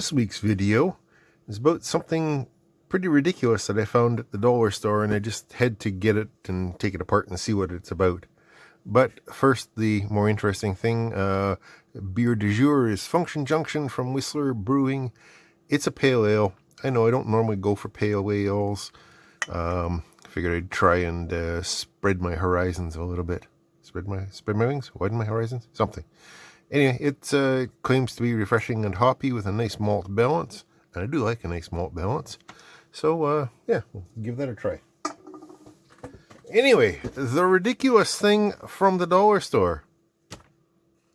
This week's video is about something pretty ridiculous that I found at the dollar store and I just had to get it and take it apart and see what it's about. But first, the more interesting thing, uh, beer du jour is Function Junction from Whistler Brewing. It's a pale ale. I know I don't normally go for pale ales. Um, figured I'd try and uh, spread my horizons a little bit. Spread my spread my wings, widen my horizons, something. Anyway, it uh, claims to be refreshing and hoppy with a nice malt balance. And I do like a nice malt balance. So, uh, yeah, we'll give that a try. Anyway, the ridiculous thing from the dollar store.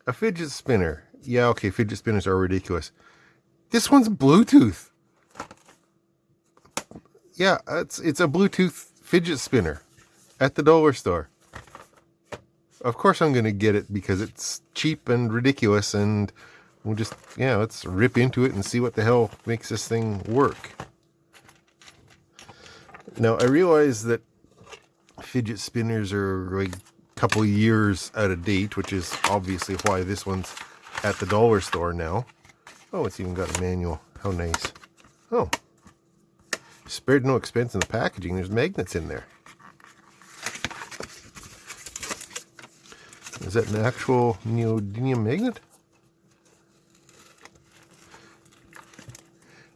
A fidget spinner. Yeah, okay, fidget spinners are ridiculous. This one's Bluetooth. Yeah, it's it's a Bluetooth fidget spinner at the dollar store of course I'm going to get it because it's cheap and ridiculous and we'll just, yeah, let's rip into it and see what the hell makes this thing work. Now, I realize that fidget spinners are like a couple years out of date, which is obviously why this one's at the dollar store now. Oh, it's even got a manual. How nice. Oh. Spared no expense in the packaging. There's magnets in there. Is that an actual neodymium magnet?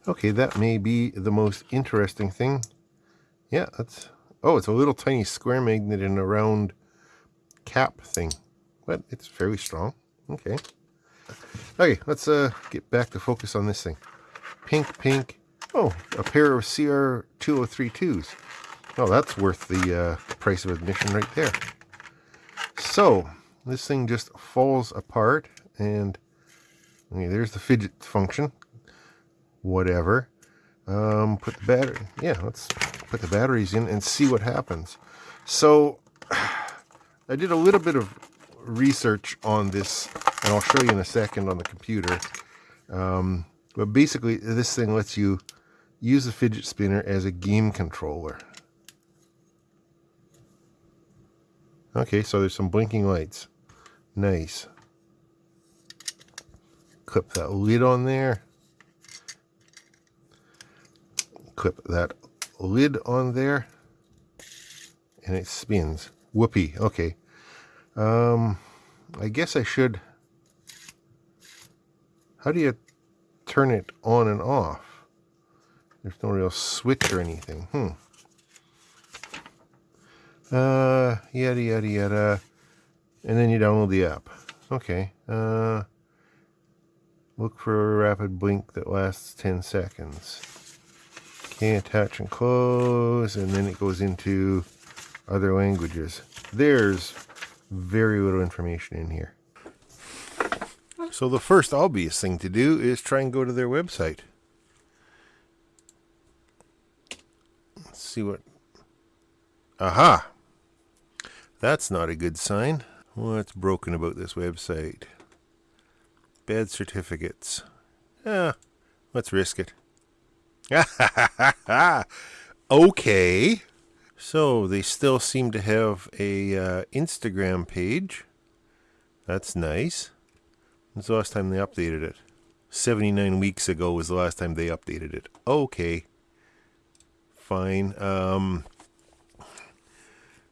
Okay, that may be the most interesting thing. Yeah, that's... Oh, it's a little tiny square magnet in a round cap thing. But it's fairly strong. Okay. Okay, let's uh, get back to focus on this thing. Pink, pink. Oh, a pair of CR2032s. Oh, that's worth the uh, price of admission right there. So, this thing just falls apart and okay, there's the fidget function. Whatever. Um, put the battery yeah let's put the batteries in and see what happens. So I did a little bit of research on this and I'll show you in a second on the computer. Um, but basically this thing lets you use the fidget spinner as a game controller. Okay, so there's some blinking lights. Nice. Clip that lid on there. Clip that lid on there. And it spins. Whoopee. Okay. Um, I guess I should... How do you turn it on and off? There's no real switch or anything. Hmm. Uh, yada, yada, yada. And then you download the app. Okay. Uh, look for a rapid blink that lasts 10 seconds. Okay, attach and close. And then it goes into other languages. There's very little information in here. So the first obvious thing to do is try and go to their website. Let's see what... Aha! That's not a good sign. What's broken about this website? Bad certificates. Yeah, let's risk it. okay. So they still seem to have a uh, Instagram page. That's nice. When's the last time they updated it? 79 weeks ago was the last time they updated it. Okay. Fine. Um,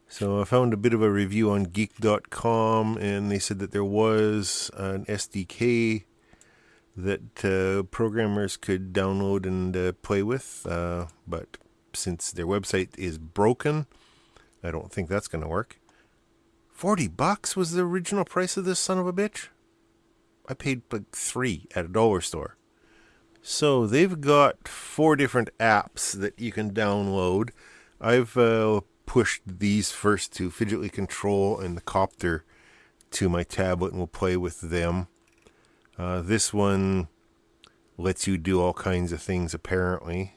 so I found a bit of a review on geek.com and they said that there was an SDK that uh, programmers could download and uh, play with, uh, but since their website is broken, I don't think that's going to work. 40 bucks was the original price of this son of a bitch? I paid like three at a dollar store. So they've got four different apps that you can download. I've uh, pushed these first to Fidgetly Control and the Copter to my tablet and we'll play with them. Uh, this one lets you do all kinds of things apparently.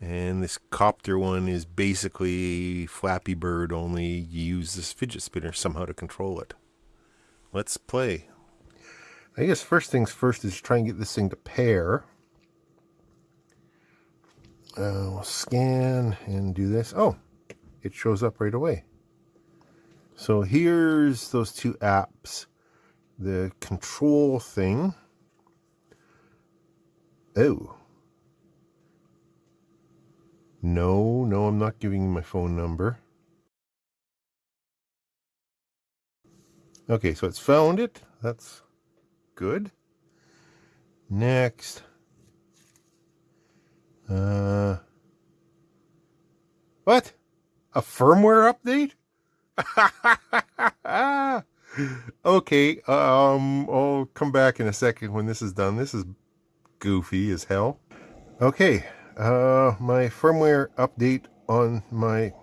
And this copter one is basically Flappy Bird, only you use this fidget spinner somehow to control it. Let's play. I guess first things first is try and get this thing to pair uh, we'll scan and do this. Oh, it shows up right away. So here's those two apps. The control thing Oh. No, no, I'm not giving you my phone number. Okay, so it's found it. That's good. Next. Uh, what? A firmware update? okay, um, I'll come back in a second when this is done. This is goofy as hell. Okay, uh, my firmware update on my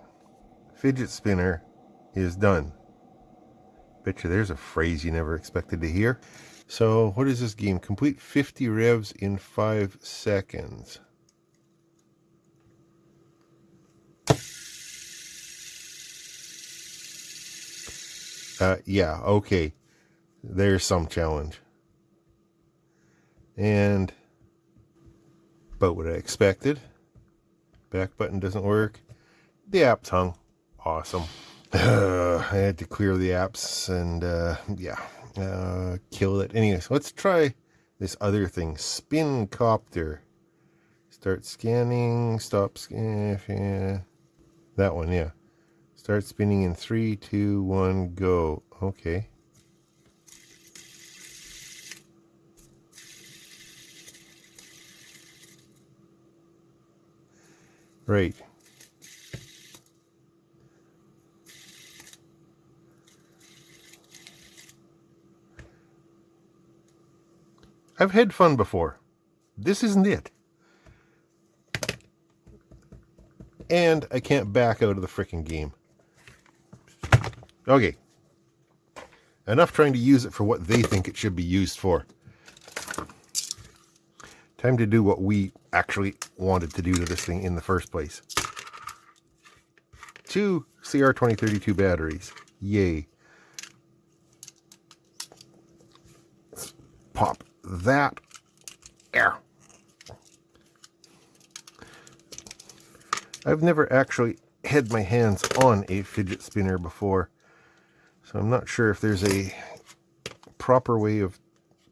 fidget spinner is done. Bet you there's a phrase you never expected to hear. So, what is this game? Complete 50 revs in 5 seconds. Uh, yeah, okay. There's some challenge. And about what I expected. Back button doesn't work. The app's hung. Awesome. Uh, I had to clear the apps and uh, yeah, uh, kill it. Anyways, let's try this other thing. Spin copter. Start scanning. Stop scan. Yeah. That one, yeah. Start spinning in three, two, one, go. Okay. Right. I've had fun before. This isn't it. And I can't back out of the freaking game. Okay. Enough trying to use it for what they think it should be used for. Time to do what we actually wanted to do to this thing in the first place. Two CR2032 batteries. Yay. Let's pop that. There. I've never actually had my hands on a fidget spinner before. So I'm not sure if there's a proper way of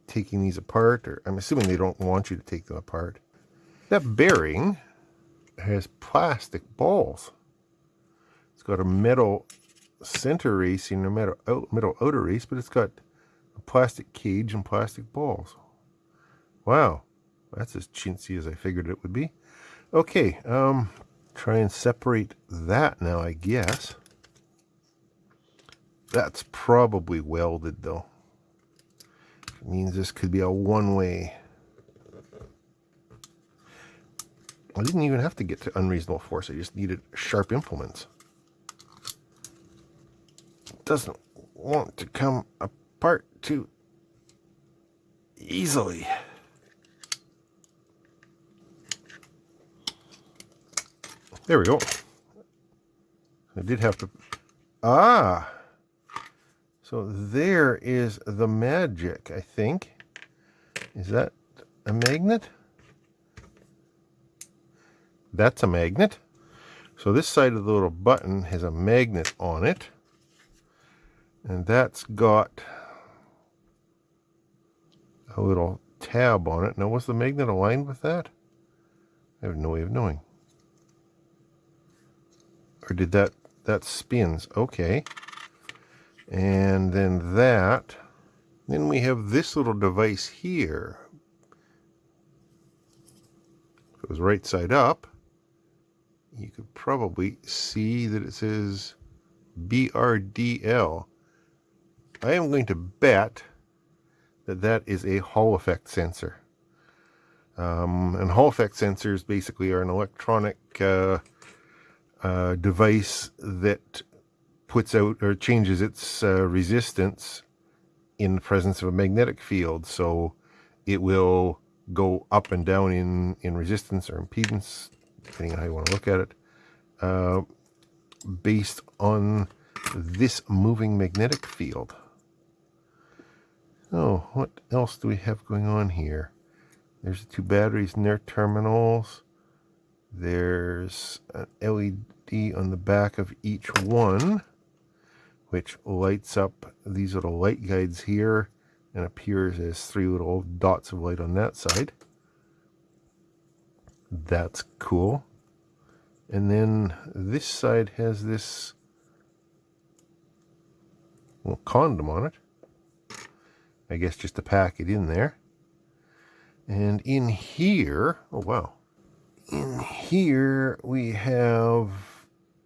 taking these apart, or I'm assuming they don't want you to take them apart. That bearing has plastic balls. It's got a metal center racing, a metal, out, metal outer race, but it's got a plastic cage and plastic balls. Wow, that's as chintzy as I figured it would be. Okay, um, try and separate that now, I guess. That's probably welded though. It means this could be a one-way. I didn't even have to get to unreasonable force. I just needed sharp implements. Doesn't want to come apart too easily. There we go. I did have to... Ah! So there is the magic, I think. Is that a magnet? That's a magnet. So this side of the little button has a magnet on it. And that's got a little tab on it. Now, was the magnet aligned with that? I have no way of knowing. Or did that, that spins? Okay and then that then we have this little device here. If it was right side up you could probably see that it says BRDL I am going to bet that that is a Hall effect sensor. Um, and Hall effect sensors basically are an electronic uh, uh, device that puts out or changes its uh, resistance in the presence of a magnetic field. So it will go up and down in, in resistance or impedance, depending on how you want to look at it, uh, based on this moving magnetic field. Oh, what else do we have going on here? There's two batteries in their terminals. There's an LED on the back of each one which lights up these little light guides here and appears as three little dots of light on that side. That's cool. And then this side has this little condom on it. I guess just to pack it in there. And in here, oh wow. In here we have,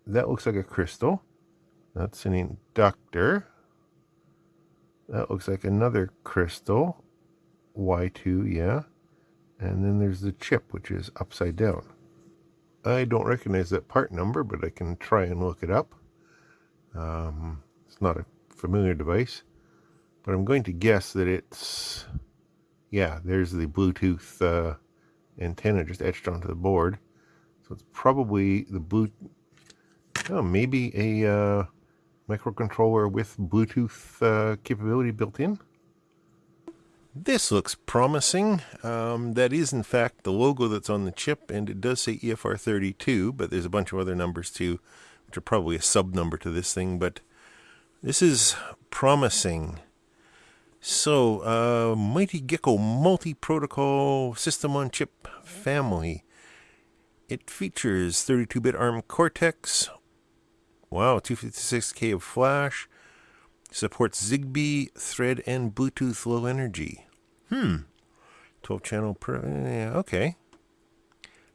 that looks like a crystal. That's an inductor. That looks like another crystal. Y2, yeah. And then there's the chip, which is upside down. I don't recognize that part number, but I can try and look it up. Um, it's not a familiar device, but I'm going to guess that it's, yeah, there's the Bluetooth uh, antenna just etched onto the board. So it's probably the blue, oh, maybe a uh, microcontroller with Bluetooth uh, capability built in. This looks promising. Um, that is, in fact, the logo that's on the chip, and it does say EFR32, but there's a bunch of other numbers too, which are probably a sub number to this thing, but this is promising. So, uh, Mighty Gecko multi protocol system on chip family. It features 32 bit ARM Cortex. Wow, 256K of flash, Supports Zigbee, Thread, and Bluetooth Low Energy. Hmm. 12 channel per. Yeah, okay.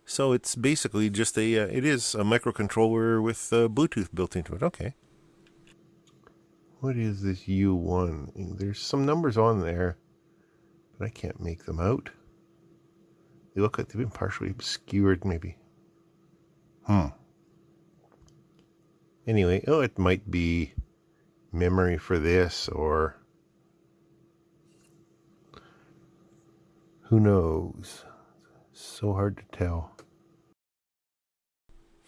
So it's basically just a. Uh, it is a microcontroller with uh, Bluetooth built into it. Okay. What is this U1? There's some numbers on there, but I can't make them out. They look like they've been partially obscured, maybe. Hmm. Anyway, oh, it might be memory for this or who knows? So hard to tell.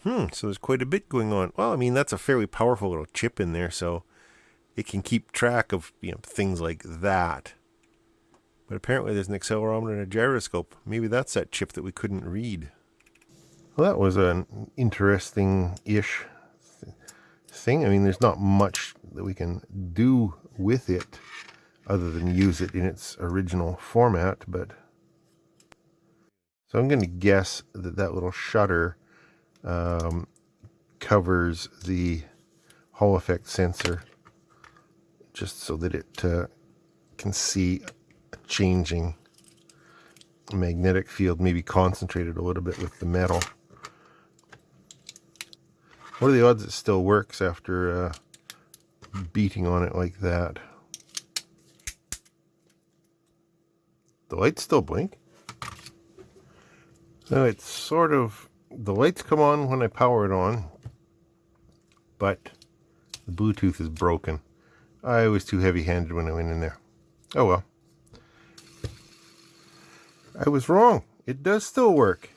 Hmm so there's quite a bit going on. Well i mean that's a fairly powerful little chip in there so it can keep track of you know things like that. But apparently there's an accelerometer and a gyroscope. Maybe that's that chip that we couldn't read. Well that was an interesting ish thing. I mean, there's not much that we can do with it other than use it in its original format, but so I'm going to guess that that little shutter um, covers the Hall effect sensor just so that it uh, can see a changing magnetic field, maybe concentrated a little bit with the metal. What are the odds it still works after uh, beating on it like that? The lights still blink. No, it's sort of, the lights come on when I power it on, but the Bluetooth is broken. I was too heavy-handed when I went in there. Oh well. I was wrong. It does still work.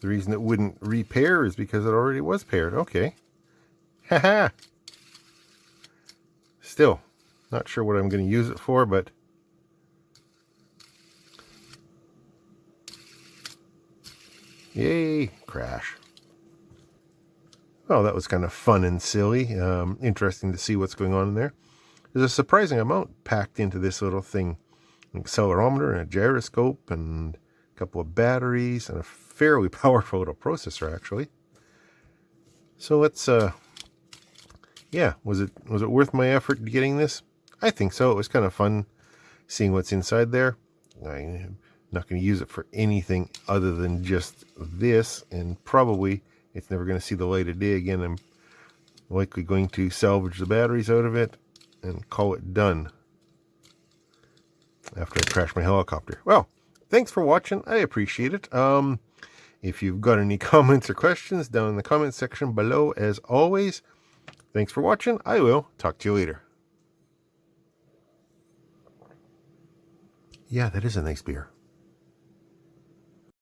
The reason it wouldn't repair is because it already was paired. Okay. Haha. Still, not sure what I'm going to use it for, but... Yay, crash. Well, that was kind of fun and silly. Um, interesting to see what's going on in there. There's a surprising amount packed into this little thing. An accelerometer and a gyroscope and couple of batteries and a fairly powerful little processor actually. So let's uh yeah, was it was it worth my effort getting this? I think so. It was kind of fun seeing what's inside there. I'm not going to use it for anything other than just this and probably it's never going to see the light of day again. I'm likely going to salvage the batteries out of it and call it done after I crash my helicopter. Well, thanks for watching. I appreciate it. Um, if you've got any comments or questions down in the comment section below, as always, thanks for watching. I will talk to you later. Yeah, that is a nice beer.